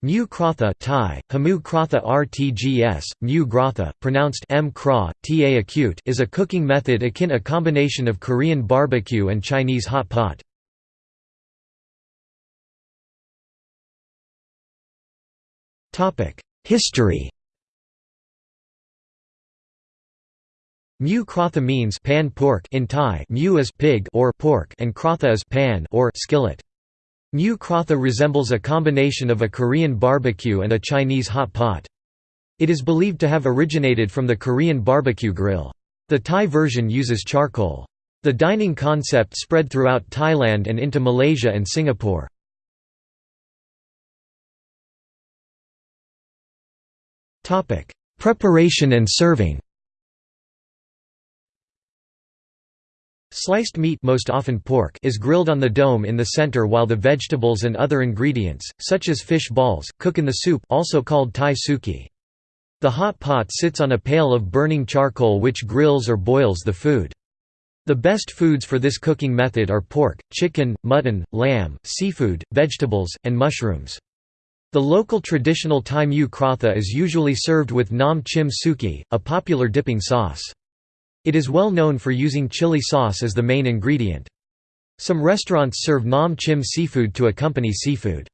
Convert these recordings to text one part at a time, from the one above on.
Mu krotha Thai, Hamu krotha rtgs, mu grotha, pronounced m kra, ta acute is a cooking method akin a combination of Korean barbecue and Chinese hot pot. History Mu krotha means pan pork in Thai mu is pig or pork and krotha is pan or skillet. Mu krotha resembles a combination of a Korean barbecue and a Chinese hot pot. It is believed to have originated from the Korean barbecue grill. The Thai version uses charcoal. The dining concept spread throughout Thailand and into Malaysia and Singapore. Preparation and serving Sliced meat most often pork is grilled on the dome in the center while the vegetables and other ingredients, such as fish balls, cook in the soup also called thai suki. The hot pot sits on a pail of burning charcoal which grills or boils the food. The best foods for this cooking method are pork, chicken, mutton, lamb, seafood, vegetables, and mushrooms. The local traditional Thai mu krotha is usually served with nam chim suki, a popular dipping sauce. It is well known for using chili sauce as the main ingredient. Some restaurants serve nam chim seafood to accompany seafood.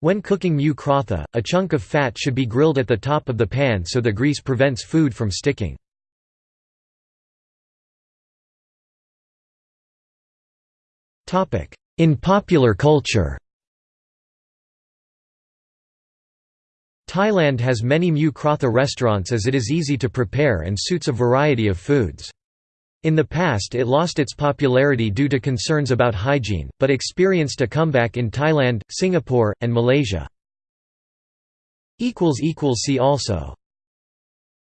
When cooking mu krotha, a chunk of fat should be grilled at the top of the pan so the grease prevents food from sticking. In popular culture Thailand has many mu krotha restaurants as it is easy to prepare and suits a variety of foods. In the past it lost its popularity due to concerns about hygiene, but experienced a comeback in Thailand, Singapore, and Malaysia. See also